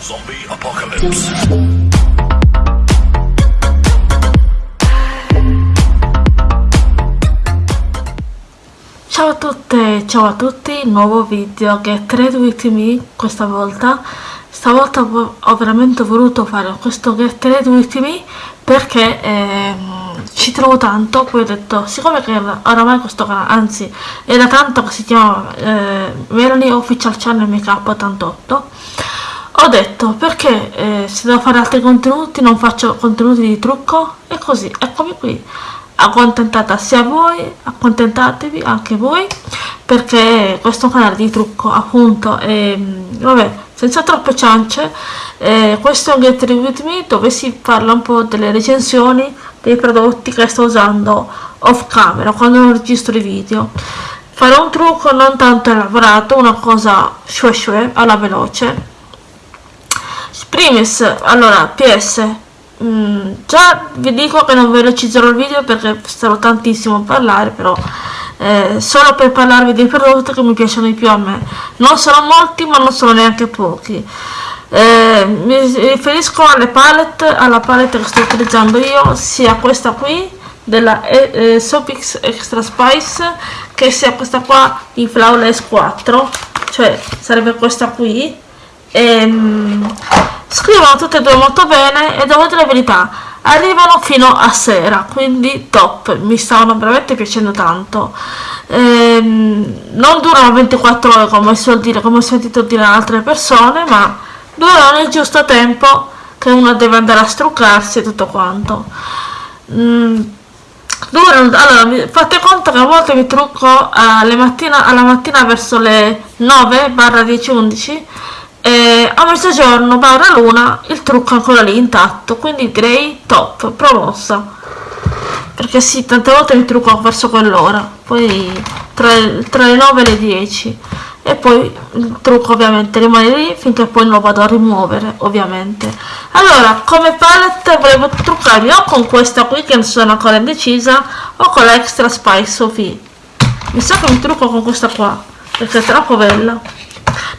Zombie Apocalypse. Ciao a tutte, ciao a tutti, nuovo video che Trade With Me questa volta stavolta ho veramente voluto fare questo Get Trade With Me perché ehm, ci trovo tanto, poi ho detto, siccome che oramai questo canale, anzi da tanto che si chiama eh, Melanie Official Channel Makeup 88 ho detto perché eh, se devo fare altri contenuti non faccio contenuti di trucco? E così, eccomi qui. Accontentata sia voi, accontentatevi anche voi perché questo canale di trucco appunto è, vabbè, senza troppe ciance eh, questo è un Get With Me dove si parla un po' delle recensioni dei prodotti che sto usando off camera quando non registro i video. Farò un trucco non tanto elaborato una cosa shue shue alla veloce primis allora ps mm, già vi dico che non velocizzerò il video perché starò tantissimo a parlare però eh, solo per parlarvi dei prodotti che mi piacciono di più a me. Non sono molti ma non sono neanche pochi. Eh, mi riferisco alle palette alla palette che sto utilizzando io sia questa qui della eh, eh Sopix Extra Spice che sia questa qua di Flawless 4 cioè sarebbe questa qui. E, ehm, scrivono tutte e due molto bene e devo dire la verità arrivano fino a sera quindi top mi stavano veramente piacendo tanto. Ehm, non durano 24 ore come si dire come ho sentito dire da altre persone ma durano il giusto tempo che uno deve andare a struccarsi e tutto quanto. Mm, durano, allora fate conto che a volte mi trucco alle mattina, alla mattina verso le 9 barra 10 11 e a mezzogiorno barra luna il trucco ancora lì intatto quindi direi top promossa. Perché sì tante volte mi trucco verso quell'ora poi tra, tra, le 9 e le 10 e poi il trucco ovviamente rimane lì finché poi non lo vado a rimuovere ovviamente. Allora come palette volevo truccarmi o con questa qui che non sono ancora indecisa o con l'extra spice Sophie. Mi sa che mi trucco con questa qua perché è troppo bella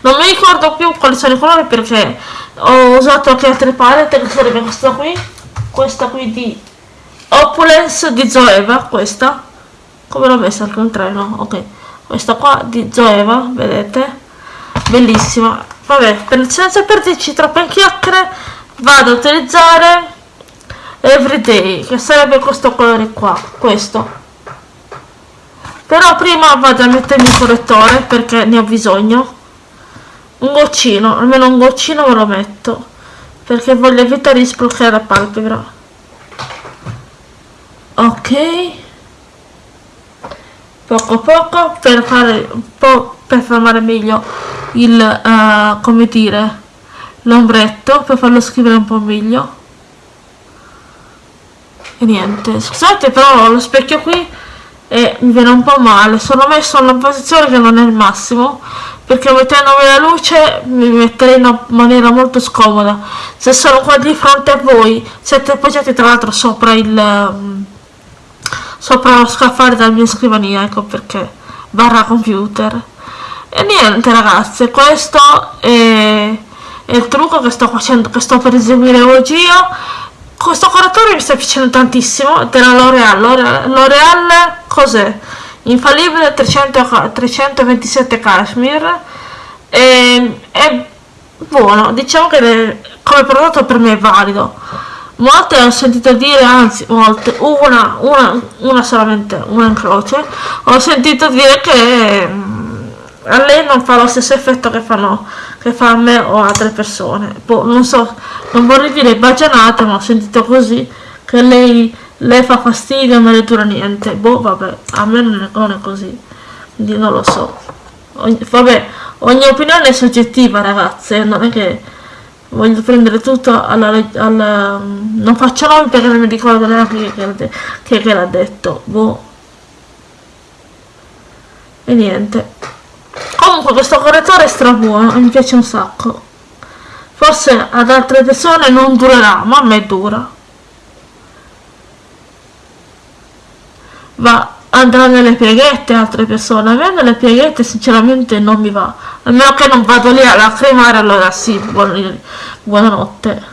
non mi ricordo più quali sono i colori perché ho usato anche altre palette che sarebbe questa qui questa qui di Opulence di Zoeva questa. Come l'ho messa al contrario ok questa qua di Zoeva vedete? Bellissima. Vabbè per, senza perderci troppe chiacchiere vado a utilizzare Everyday che sarebbe questo colore qua questo. Però prima vado a mettermi il correttore perché ne ho bisogno un goccino almeno un goccino me lo metto perché voglio evitare di sprucare la palpebra. Ok. Poco poco per fare un po' per formare meglio il uh, come dire l'ombretto per farlo scrivere un po' meglio. E niente. Scusate però lo specchio qui e mi viene un po' male. Sono messo in una posizione che non è il massimo perché mettendomi la luce mi metterei in una maniera molto scomoda. Se sono qua di fronte a voi siete appoggiati tra l'altro sopra il um, sopra lo scaffale della mia scrivania ecco perché barra computer. E niente ragazzi questo è, è il trucco che sto facendo che sto per eseguire oggi io. Questo correttore mi sta piacendo tantissimo della L'Oreal L'Oreal cos'è? Infallibile 300, 327 cashmere e, è buono. Diciamo che come prodotto per me è valido. Molte ho sentito dire anzi molte una, una, una solamente una in croce. Ho sentito dire che mm, a lei non fa lo stesso effetto che fanno che fa a me o altre persone. Boh, non so non vorrei dire bagianate ma ho sentito così che lei lei fa fastidio non le dura niente. Boh vabbè a me non è, non è così. Quindi non lo so. Ogni, vabbè ogni opinione è soggettiva ragazze. Non è che voglio prendere tutto alla, alla non faccio nomi perché non mi ricordo neanche che, che, che l'ha detto. Boh. E niente. Comunque questo correttore è stra buono mi piace un sacco. Forse ad altre persone non durerà ma a me dura va andrà nelle pieghette altre persone. A me nelle pieghette sinceramente non mi va. A meno che non vado lì a lacrimare allora sì buonanotte.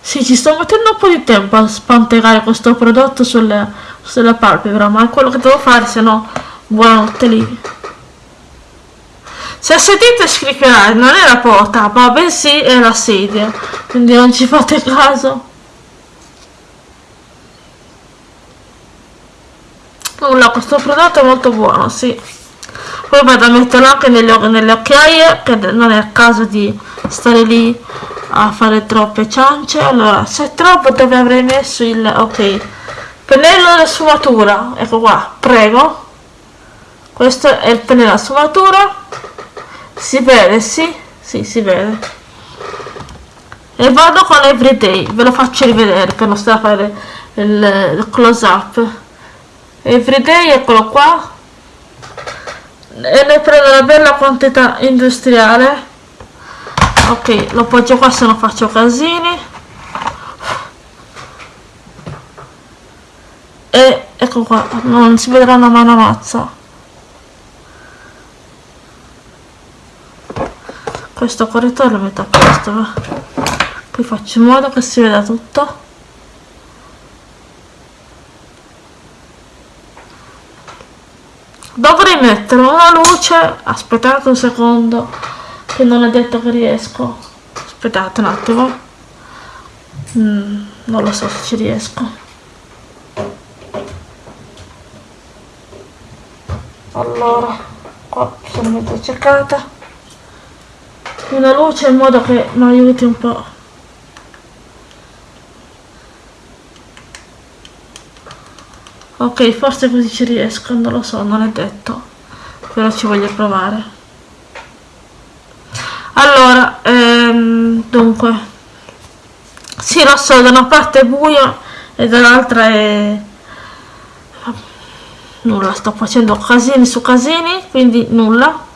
Sì ci sto mettendo un po' di tempo a spantegare questo prodotto sulle, sulla palpebra ma è quello che devo fare se no buonanotte lì. Se sentite scricchiolare non è la porta ma bensì è la sedia quindi non ci fate caso nulla questo prodotto è molto buono sì. Poi vado a metterlo anche nelle, nelle occhiaie che non è il caso di stare lì a fare troppe ciance. Allora se troppo dove avrei messo il ok pennello da sfumatura? Ecco qua prego. Questo è il pennello da sfumatura. Si vede sì? Sì si vede. E vado con everyday ve lo faccio rivedere per non stare a fare il, il close up everyday eccolo qua. E ne prendo una bella quantità industriale. Ok lo appoggio qua se non faccio casini. E ecco qua non si vedrà una mano mazza questo correttore lo metto a posto qui faccio in modo che si veda tutto dovrei mettere una luce. Aspettate un secondo che non è detto che riesco. Aspettate un attimo. Mm, non lo so se ci riesco. Allora qua sono mezzo cercata. Una luce in modo che mi aiuti un po' ok forse così ci riesco non lo so non è detto. Però ci voglio provare. Allora ehm, dunque. Sì lo so da una parte è buio e dall'altra è nulla sto facendo casini su casini quindi nulla.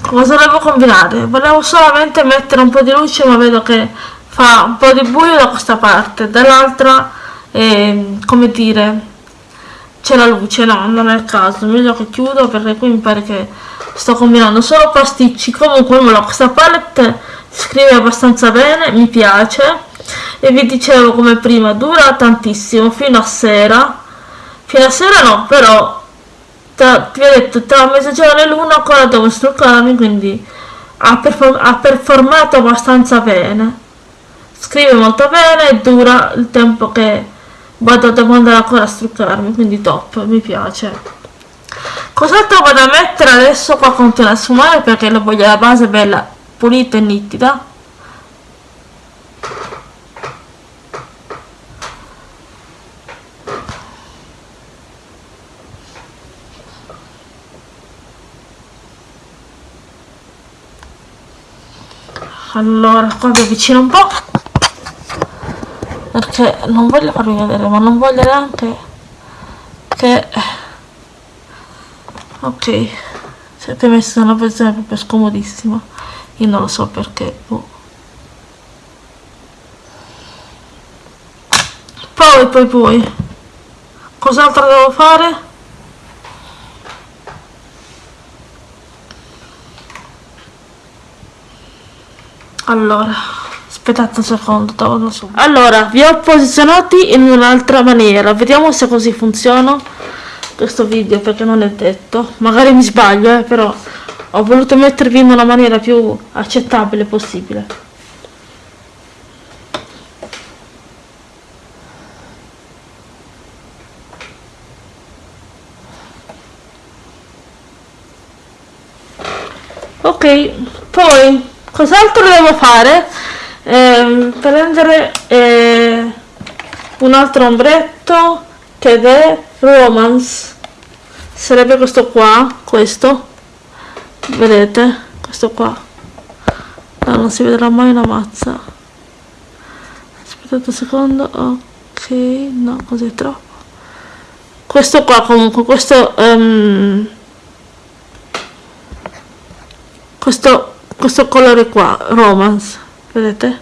Cosa volevo combinare? Volevo solamente mettere un po' di luce ma vedo che fa un po' di buio da questa parte. Dall'altra eh, come dire c'è la luce no non è il caso. Meglio che chiudo perché qui mi pare che sto combinando solo pasticci. Comunque questa palette scrive abbastanza bene mi piace. E vi dicevo come prima dura tantissimo fino a sera. Fino a sera no però tra, vi ho detto tra mezzogiorno e l'una ancora devo struccarmi quindi ha, perform ha performato abbastanza bene. Scrive molto bene e dura il tempo che vado devo andare ancora a struccarmi quindi top mi piace. Cos'altro vado a mettere adesso qua continua a sfumare perché la voglio la base bella pulita e nitida? Allora qua vi avvicino un po' perché non voglio farvi vedere ma non voglio neanche che ok siete messi in una posizione proprio scomodissima. Io non lo so perché boh. poi poi poi cos'altro devo fare? Allora aspettate un secondo torno su allora vi ho posizionati in un'altra maniera. Vediamo se così funziona questo video perché non è detto. Magari mi sbaglio eh, però ho voluto mettervi in una maniera più accettabile possibile. Ok poi cos'altro devo fare eh, prendere eh, un altro ombretto che è romance sarebbe questo qua questo. Vedete? Questo qua. No, non si vedrà mai una mazza. Aspettate un secondo. Ok no così è troppo. Questo qua comunque questo um, questo questo colore qua romance vedete?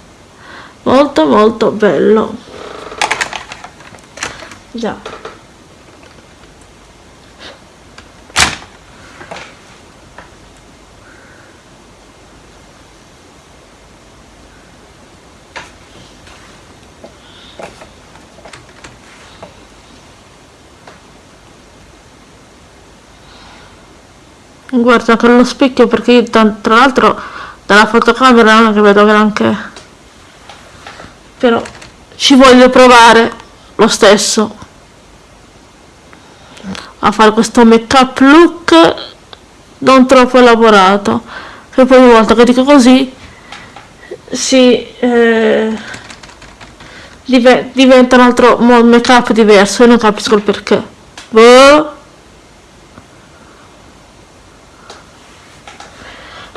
Molto molto bello. Già. Guarda con lo specchio perché io tra l'altro dalla fotocamera non è che vedo granché. Però ci voglio provare lo stesso. A fare questo make up look non troppo elaborato. Che poi ogni volta che dico così si eh, diventa un altro make up diverso e non capisco il perché. Boh.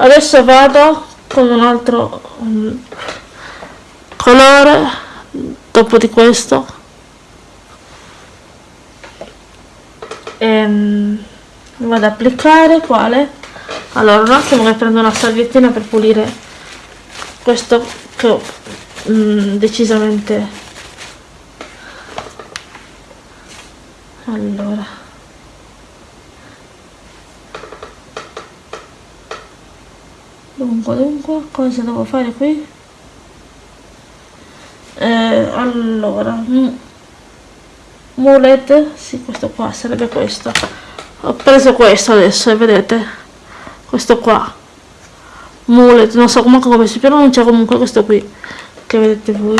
Adesso vado con un altro um, colore dopo di questo. E ehm, vado ad applicare quale? Allora un attimo che prendo una salviettina per pulire questo che ho mm, decisamente. Allora dunque dunque cosa devo fare qui? Eh, allora mulet sì questo qua sarebbe questo. Ho preso questo adesso e vedete? Questo qua. Mulet non so comunque come si pronuncia comunque questo qui che vedete voi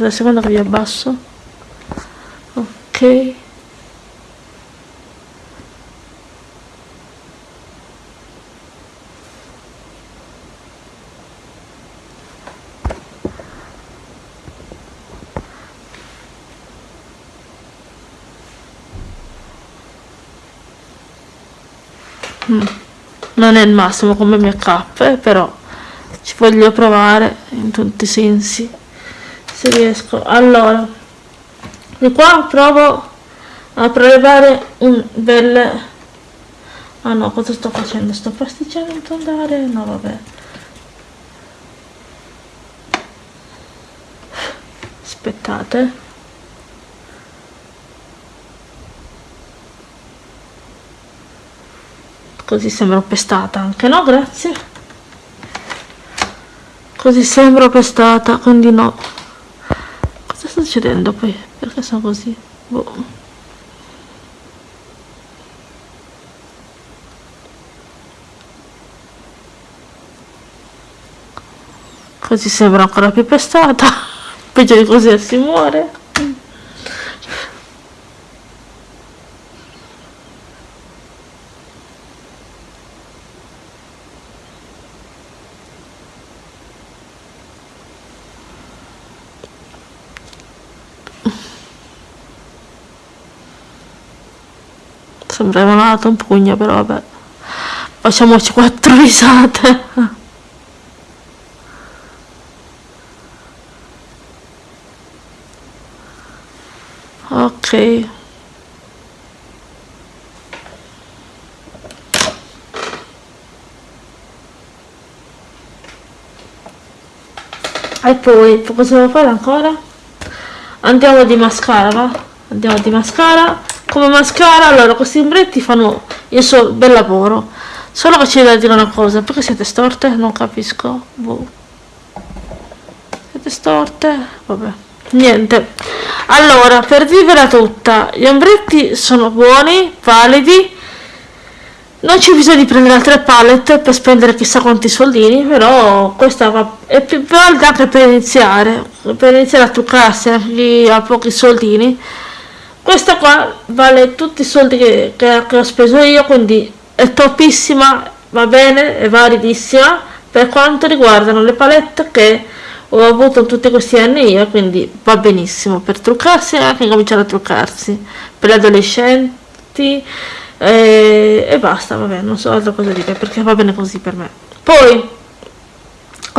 aspettate un secondo che vi abbasso. Ok. Mm. non è il massimo come make up eh, però ci voglio provare in tutti i sensi se riesco. Allora di qua provo a prelevare un bel ah no cosa sto facendo? Sto pasticciando andare no vabbè. Aspettate. Così sembra pestata anche no? Grazie. Così sembra pestata quindi no sta succedendo poi? Perché sono così? Boh. Così sembra ancora più pestata. Peggio di così si muore. Sembrava una un pugno però vabbè. Facciamoci quattro risate. Ok. E poi cosa devo fare ancora? Andiamo di mascara va? Andiamo di mascara come mascara allora questi ombretti fanno il suo bel lavoro. Solo che c'è da dire una cosa perché siete storte? non capisco. Boh. siete storte? vabbè. Niente. Allora per vivere tutta gli ombretti sono buoni validi. Non c'è bisogno di prendere altre palette per spendere chissà quanti soldini però questa è più valida anche per iniziare. Per iniziare a truccarsi a pochi soldini questa qua vale tutti i soldi che, che, che ho speso io quindi è topissima va bene è validissima per quanto riguardano le palette che ho avuto tutti questi anni io quindi va benissimo per truccarsi e anche cominciare a truccarsi per gli adolescenti e, e basta vabbè non so altro cosa dire perché va bene così per me. Poi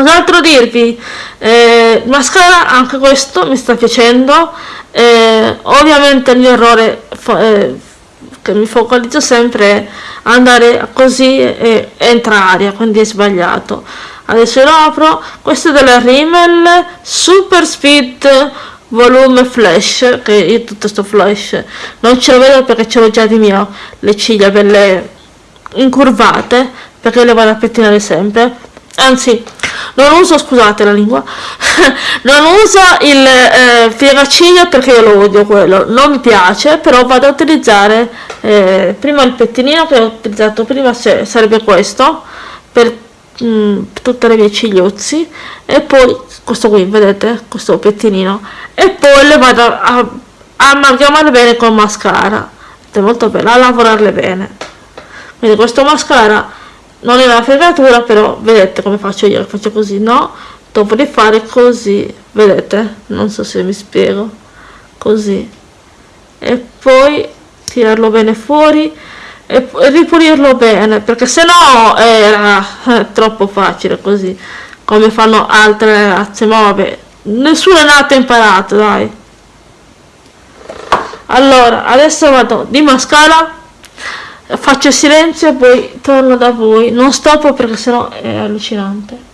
Cos'altro dirvi? Eh, mascara, anche questo mi sta piacendo. Eh, ovviamente il mio errore eh, che mi focalizzo sempre è andare così e entrare, quindi è sbagliato. Adesso lo apro. Questo è della Rimmel Super Speed volume flash che io tutto sto flash non ce lo vedo perché ce l'ho già di mio le ciglia belle incurvate perché le vado a pettinare sempre anzi non uso scusate la lingua. Non uso il eh, piegaciglia perché io lo odio quello. Non mi piace però vado a utilizzare eh, prima il pettinino che ho utilizzato prima sarebbe questo per mh, mm, tutte le mie cigliuzzi e poi questo qui vedete questo pettinino. E poi le vado a, a amalgamare bene con mascara. È molto bello a lavorarle bene. Quindi questo mascara non è una fregatura però vedete come faccio io faccio così no? Dopo di fare così vedete non so se mi spiego così. E poi tirarlo bene fuori e ripulirlo bene perché se no era eh, troppo facile così come fanno altre ragazze ma vabbè nessuno è nato imparato dai. Allora adesso vado di mascara faccio silenzio e poi torno da voi. Non stoppo perché sennò è allucinante.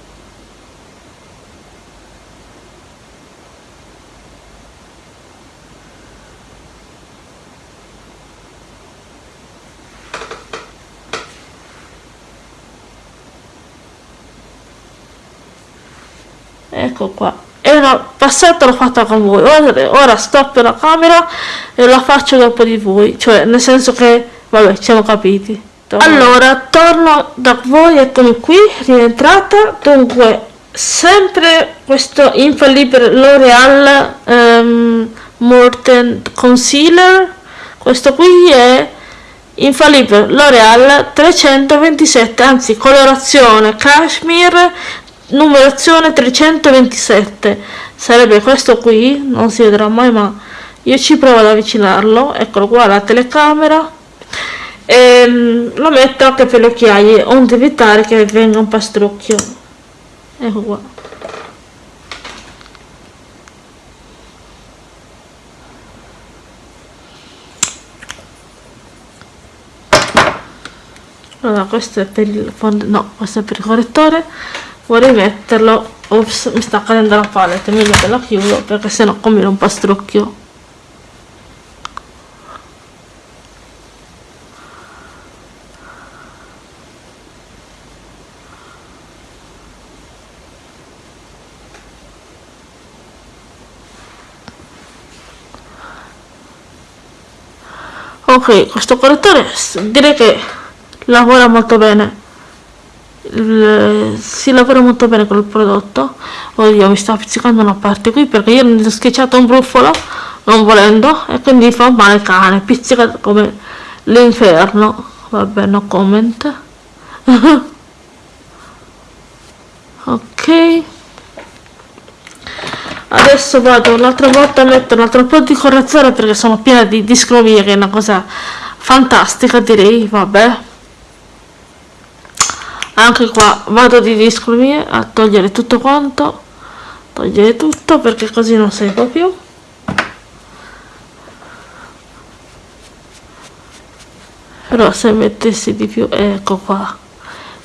Ecco qua. È una passata l'ho fatta con voi. Ora, ora stoppo la camera e la faccio dopo di voi. Cioè nel senso che vabbè siamo capiti. Allora torno da voi eccomi qui rientrata. Dunque sempre questo infallibile L'Oreal um, Morten Concealer. Questo qui è infallibile L'Oreal 327 anzi colorazione cashmere numerazione 327 sarebbe questo qui non si vedrà mai ma io ci provo ad avvicinarlo. Eccolo qua la telecamera e um, lo metto anche per le occhiaie onde evitare che venga un pastrucchio. Ecco qua. Allora questo è per il fondo no questo è per il correttore. Vorrei metterlo ops mi sta cadendo la palette meglio che la chiudo perché sennò combina un pastrucchio ok questo correttore direi che lavora molto bene. Si lavora molto bene con il prodotto. Oddio mi sta pizzicando una parte qui perché io mi ho schiacciato un brufolo non volendo e quindi fa male cane pizzica come l'inferno. Vabbè no comment. Ok adesso vado un'altra volta a mettere un altro po' di correzione perché sono piena di discromia che è una cosa fantastica direi vabbè. Anche qua vado di discromie a togliere tutto quanto. Togliere tutto perché così non serve più. Però se mettessi di più ecco qua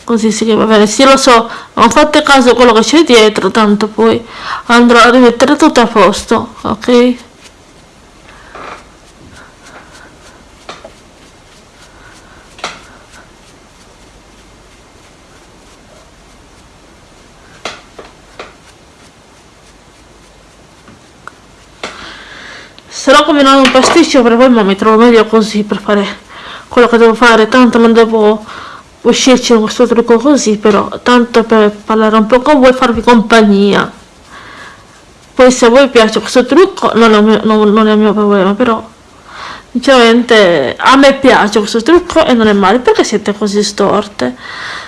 così si va bene sì lo so non fate caso a quello che c'è dietro tanto poi andrò a rimettere tutto a posto ok? Se no non un pasticcio per voi ma mi trovo meglio così per fare quello che devo fare tanto non devo uscirci con questo trucco così però tanto per parlare un po' con voi farvi compagnia? Poi se a voi piace questo trucco non è, mio, non, non è il mio problema però sinceramente a me piace questo trucco e non è male perché siete così storte?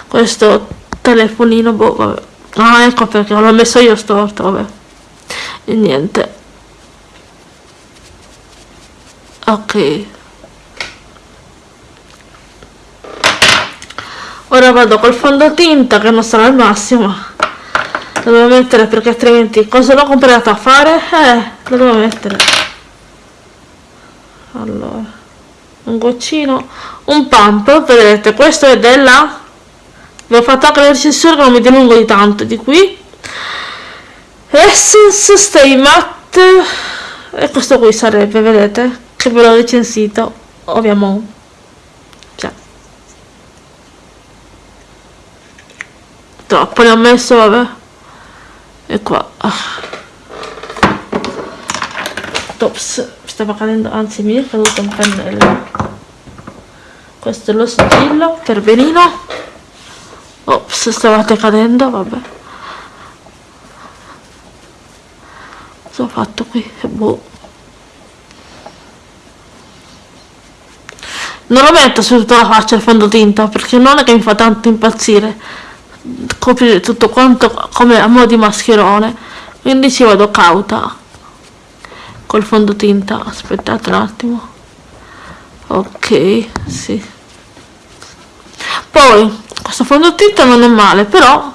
Questo telefonino boh vabbè. Ah ecco perché l'ho messo io storto vabbè. E niente. Ok ora vado col fondotinta che non sarà il massimo. Lo devo mettere perché altrimenti cosa l'ho comprato a fare? eh lo devo mettere. Allora un goccino un pump vedete questo è della vi ho fatto anche la recensione che non mi dilungo di tanto di qui. Essence Stay Matte e questo qui sarebbe vedete che ve l'ho recensito ovviamente troppo ne ho messo vabbè. E qua. Tops. Stava cadendo anzi mi è caduto un pennello. Questo è lo sigillo per benino ops stavate cadendo vabbè. Cosa ho fatto qui? Boh. Non lo metto su tutta la faccia il fondotinta perché non è che mi fa tanto impazzire coprire tutto quanto come a mo' di mascherone. Quindi ci vado cauta col fondotinta. Aspettate un attimo. Ok sì. Poi questo fondotinta non è male però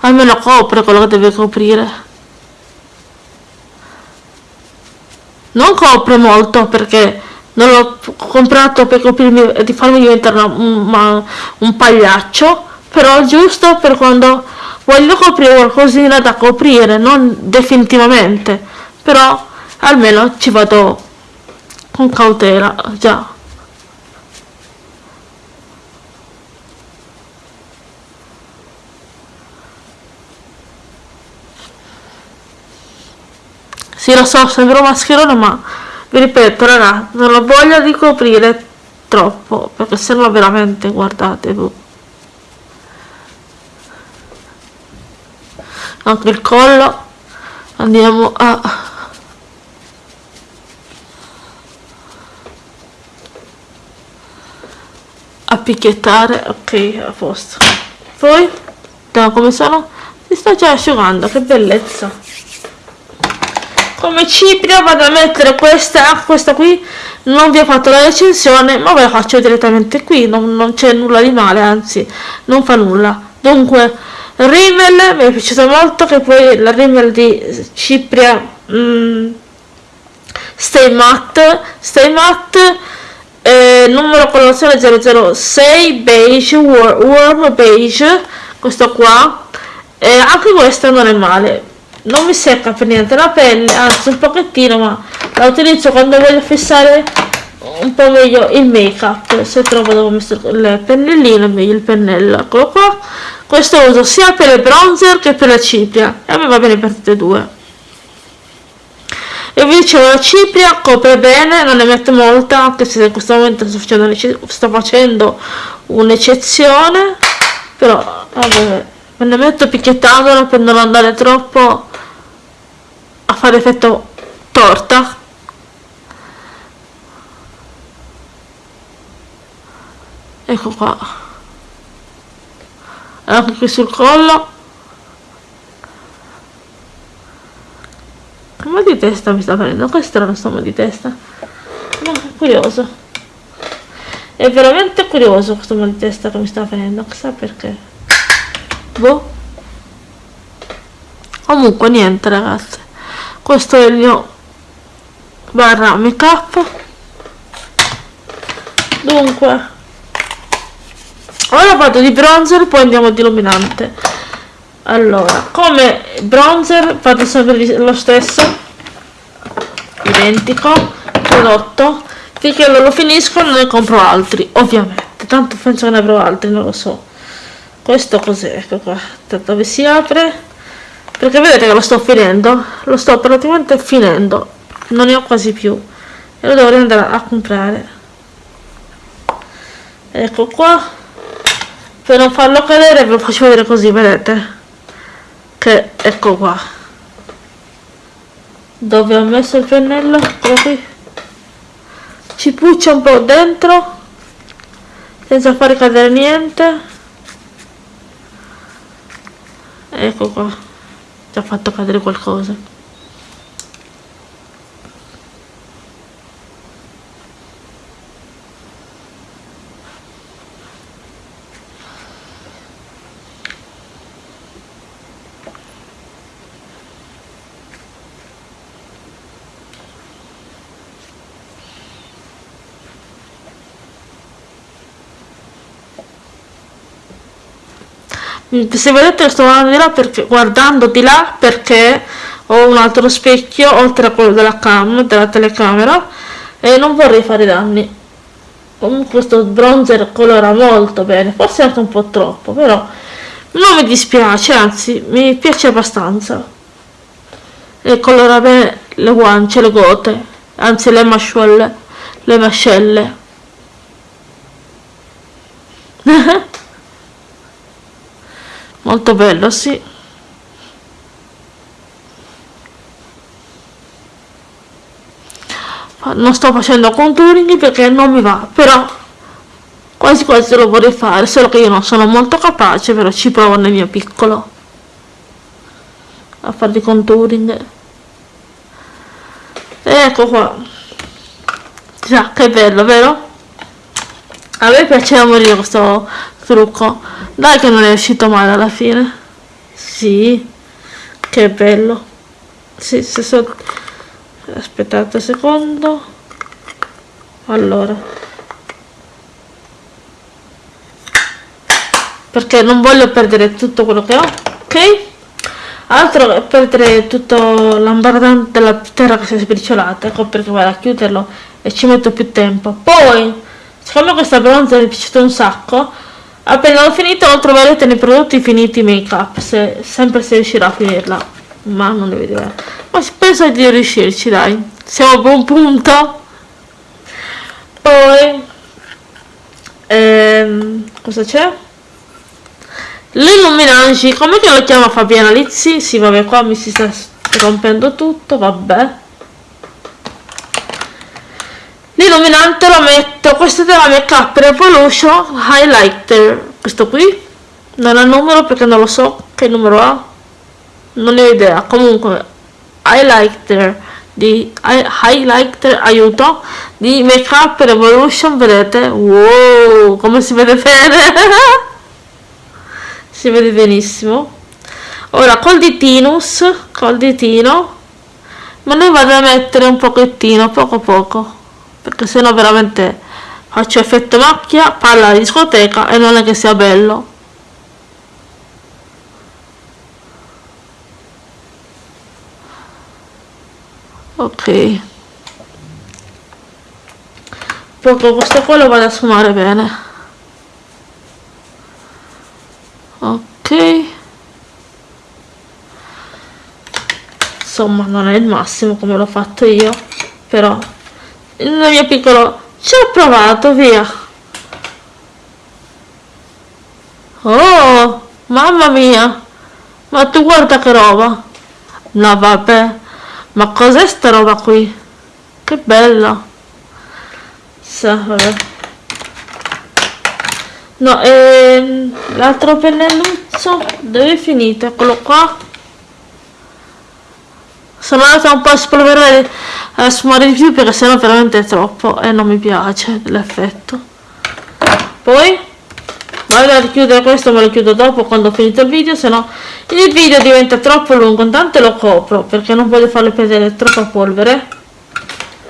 almeno copre quello che deve coprire. Non copre molto perché non l'ho comprato per coprirmi e di farmi diventare una, un pagliaccio però giusto per quando voglio coprire qualcosina da coprire non definitivamente. Però almeno ci vado con cautela già. Sì lo so sembra un mascherone ma vi ripeto ragazzi non ho voglia di coprire troppo perché se no veramente guardate anche il collo. Andiamo a a picchiettare. Ok a posto. Poi da come sono? Si sta già asciugando che bellezza. Come cipria vado a mettere questa questa qui? Non vi ho fatto la recensione ma ve la faccio direttamente qui. Non, non c'è nulla di male anzi non fa nulla. Dunque Rimmel mi è piaciuto molto che poi la Rimmel di Cipria mm, Stay Matte Stay Matte eh, numero colorazione 006 beige warm beige questo qua. E anche questo non è male. Non mi secca per niente la pelle anzi un pochettino ma la utilizzo quando voglio fissare un po' meglio il make up se trovo dove ho messo il pennellino meglio il pennello. Eccolo qua. Questo uso sia per il bronzer che per la cipria. E a me va bene per tutte e due. E vi dicevo la cipria copre bene non ne metto molta anche se in questo momento sto facendo, un'eccezione. Però vabbè me ne metto picchiettandola per non andare troppo a fare effetto torta ecco qua. Anche qui sul collo. Che mal di testa mi sta venendo che strano sto mal di testa. Ma è curioso. È veramente curioso questo mal di testa che mi sta venendo chissà perché. Boh. Comunque niente ragazzi. Questo è il mio barra make up dunque ora vado di bronzer poi andiamo di illuminante allora come bronzer vado sempre lo stesso. Identico. Prodotto. Finché non lo finisco non ne compro altri ovviamente. Tanto penso che ne avrò altri non lo so. Questo cos'è? Ecco qua. Dove si apre? Perché vedete che lo sto finendo? Lo sto praticamente finendo. Non ne ho quasi più. E lo dovrei andare a comprare. Ecco qua per non farlo cadere ve lo faccio vedere così vedete? Che ecco qua. Dove ho messo il pennello? Qui. Ci puccia un po' dentro senza fare cadere niente. Ecco qua. Ti ha fatto cadere qualcosa se vedete sto guardando di là perché guardando di là perché ho un altro specchio oltre a quello della cam della telecamera e non vorrei fare danni. Comunque questo bronzer colora molto bene forse anche un po' troppo però non mi dispiace anzi mi piace abbastanza. E colora bene le guance le gote anzi le mascelle le mascelle molto bello sì. Non sto facendo contouring perché non mi va però quasi quasi lo vorrei fare solo che io non sono molto capace però ci provo nel mio piccolo a fare di contouring. Ecco qua. Già che bello vero a me piaceva morire questo trucco. Dai che non è uscito male alla fine. Sì che bello. Sì, se so... aspettate un secondo. Allora. Perché non voglio perdere tutto quello che ho ok? Altro è perdere tutto l'ambardante della terra che si è sbriciolata ecco perché vado a chiuderlo e ci metto più tempo. Poi siccome questa bronza mi è piaciuta un sacco. Appena l'ho finito lo troverete nei prodotti finiti make up se, sempre se riuscirà a finirla. Ma non ne vedo ma penso di riuscirci dai. Siamo a buon punto. Poi ehm, cosa c'è? L'illuminangi come che lo chiama Fabiana Lizzi? Sì vabbè qua mi si sta rompendo tutto vabbè l'illuminante lo metto questo è della Make Revolution Highlighter. Questo qui non ha numero perché non lo so che numero ha. Non ne ho idea. Comunque highlighter di highlighter aiuto di Make Revolution vedete? Wow come si vede bene. Si vede benissimo. Ora col ditinus col ditino. Ma ne vado a mettere un pochettino poco poco perché sennò veramente faccio effetto macchia, palla di discoteca e non è che sia bello. Ok. Poco questo qua lo vado a sfumare bene. Ok. Insomma non è il massimo come l'ho fatto io, però il mio piccolo ci ho provato via. Oh mamma mia ma tu guarda che roba. No vabbè ma cos'è sta roba qui? Che bella. Vabbè. no ehm, l'altro pennelluzzo dove è finito? Eccolo qua. Sono andata un po' a spolverare a sfumare di più perché sennò veramente è troppo e non mi piace l'effetto. Poi vado a richiudere questo me lo chiudo dopo quando ho finito il video se no il video diventa troppo lungo intanto lo copro perché non voglio farle perdere troppa polvere.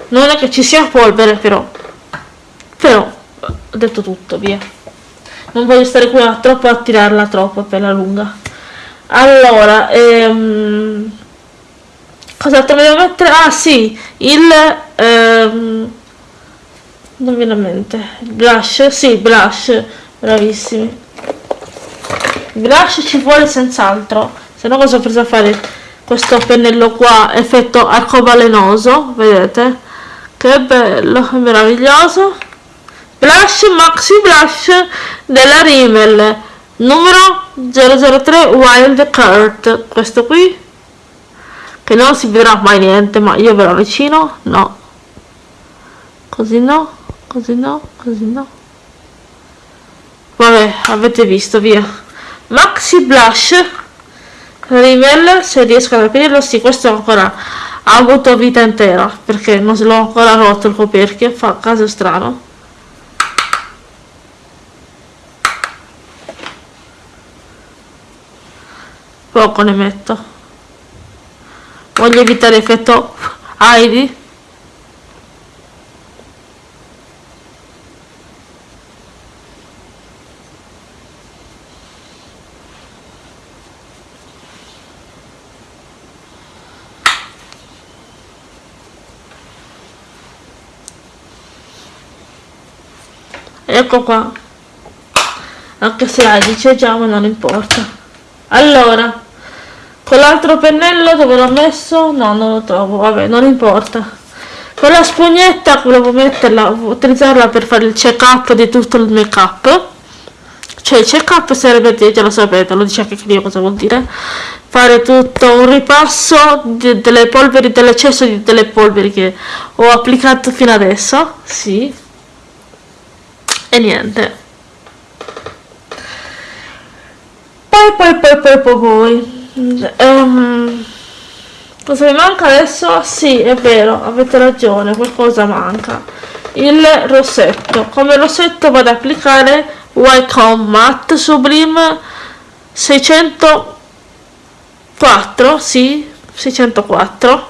Non è che ci sia polvere però però ho detto tutto via. Non voglio stare qui a troppo a tirarla troppo per la lunga. Allora ehm, Cos'altro devo mettere? Ah sì, il... Ehm, non viene a mente. Blush, sì, blush. Bravissimi. Blush ci vuole senz'altro. Se no cosa ho preso a fare questo pennello qua, effetto arcobalenoso, vedete? Che bello, meraviglioso. Blush Maxi Blush della Rimmel, numero 003 Wild Curt. Questo qui che non si vedrà mai niente ma io ve lo avvicino? No. Così no così no così no. Vabbè avete visto via. Maxi blush. Rimmel se riesco a capirlo sì questo ancora ha avuto vita intera perché non se l'ho ancora rotto il coperchio fa caso strano. Poco ne metto voglio evitare effetto Ivy ecco qua. Anche se la dice già ma non importa. Allora con l'altro pennello dove l'ho messo? No non lo trovo vabbè non importa. Con la spugnetta volevo metterla utilizzarla per fare il check up di tutto il make up cioè il check up sarebbe già lo sapete lo dice anche io cosa vuol dire. Fare tutto un ripasso de delle polveri dell'eccesso di delle polveri che ho applicato fino adesso sì. E niente. Poi poi poi poi poi, poi. Um, cosa mi manca adesso? sì è vero avete ragione qualcosa manca. Il rossetto. Come rossetto vado ad applicare Wycombe Matte Sublime 604 sì 604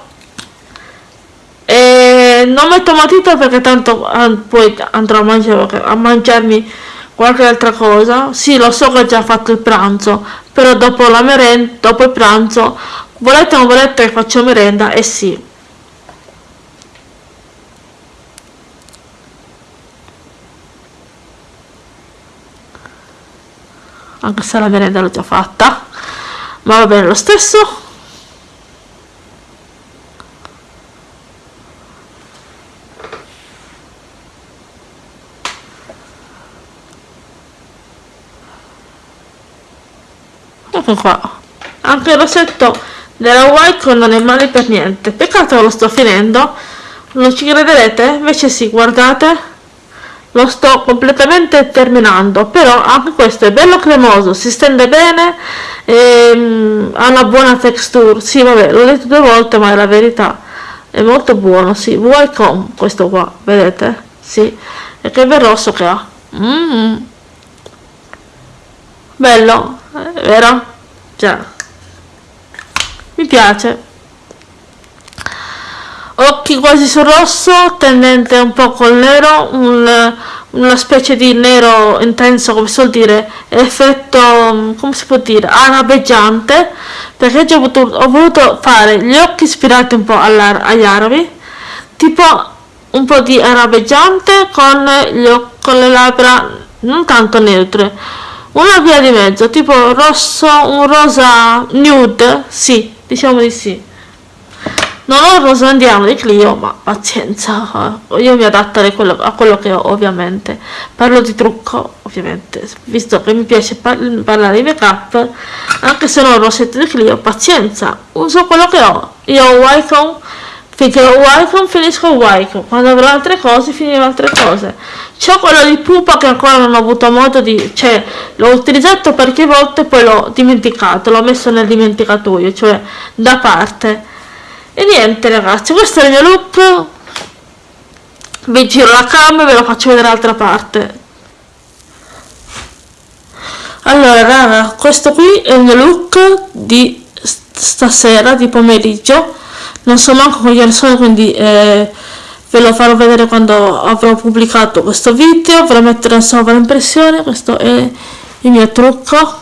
e non metto matita perché tanto poi andrò a, mangiare, a mangiarmi qualche altra cosa. Sì lo so che ho già fatto il pranzo però dopo la merenda dopo il pranzo volete o non volete che faccio merenda e eh sì. Anche se la merenda l'ho già fatta ma va bene lo stesso ecco qua. Anche il rossetto della Wycon non è male per niente. Peccato che lo sto finendo. Non ci crederete? Invece sì guardate. Lo sto completamente terminando. Però anche questo è bello cremoso si stende bene e, um, ha una buona texture. Sì vabbè l'ho detto due volte ma è la verità. È molto buono sì. Wycom questo qua vedete? Sì. E che bel rosso che ha. Mm. -hmm. bello vero? già mi piace occhi quasi sul rosso tendente un po' col nero un, una specie di nero intenso come si vuol dire effetto come si può dire arabeggiante perché ho voluto, ho voluto fare gli occhi ispirati un po' agli arabi tipo un po' di arabeggiante con, gli, con le labbra non tanto neutre una via di mezzo tipo rosso un rosa nude sì diciamo di sì. Non ho il rosa andiamo di Clio ma pazienza io mi adatto a quello, a quello che ho ovviamente. Parlo di trucco ovviamente. Visto che mi piace par parlare di make up anche se non ho il rossetto di Clio pazienza. Uso quello che ho. Io ho Wycom finché ho Wycom finisco Wycom quando avrò altre cose finirò altre cose. C'ho quello di pupa che ancora non ho avuto modo di cioè l'ho utilizzato parecchie volte e poi l'ho dimenticato l'ho messo nel dimenticatoio cioè da parte. E niente ragazzi questo è il mio look. Vi giro la cam e ve lo faccio vedere dall'altra parte. Allora raga questo qui è il mio look di stasera di pomeriggio non so manco quali sono quindi eh, ve lo farò vedere quando avrò pubblicato questo video. Ve lo metterò in sovraimpressione questo è il mio trucco.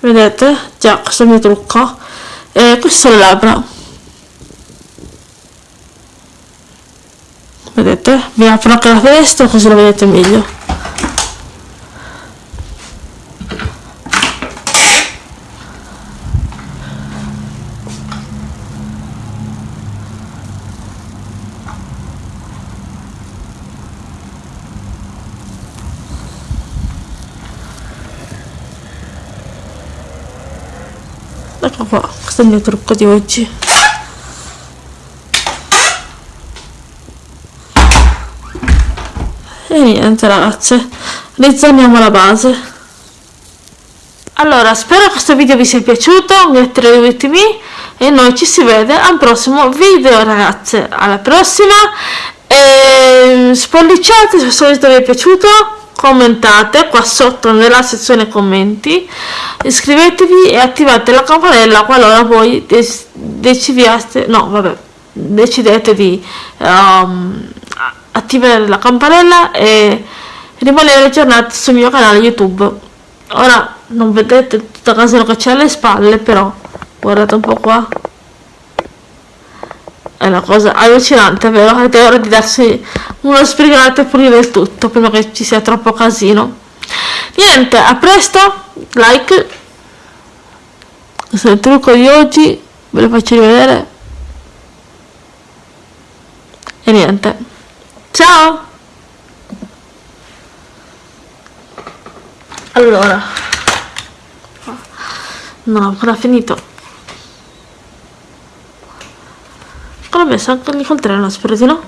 Vedete? Già questo è il mio trucco. E queste sono le labbra. Vedete? Vi apro anche la finestra così lo vedete meglio ecco qua questo è il mio trucco di oggi e niente ragazze rizzoniamo la base allora spero che questo video vi sia piaciuto me e noi ci si vede al prossimo video ragazze. Alla prossima. E spolliciate se questo video vi è piaciuto commentate qua sotto nella sezione commenti iscrivetevi e attivate la campanella qualora voi decidiate no vabbè decidete di um, attivare la campanella e rimanere aggiornati sul mio canale youtube. Ora non vedete tutta casino che c'è alle spalle però guardate un po' qua è una cosa allucinante, vero? Ed è ora di darsi uno sbrigate e pulire il tutto prima che ci sia troppo casino. Niente, a presto, like. Questo è il trucco di oggi, ve lo faccio rivedere. E niente. Ciao! Allora, non ho ancora finito. L'ho messo anche lì col treno, spero di no.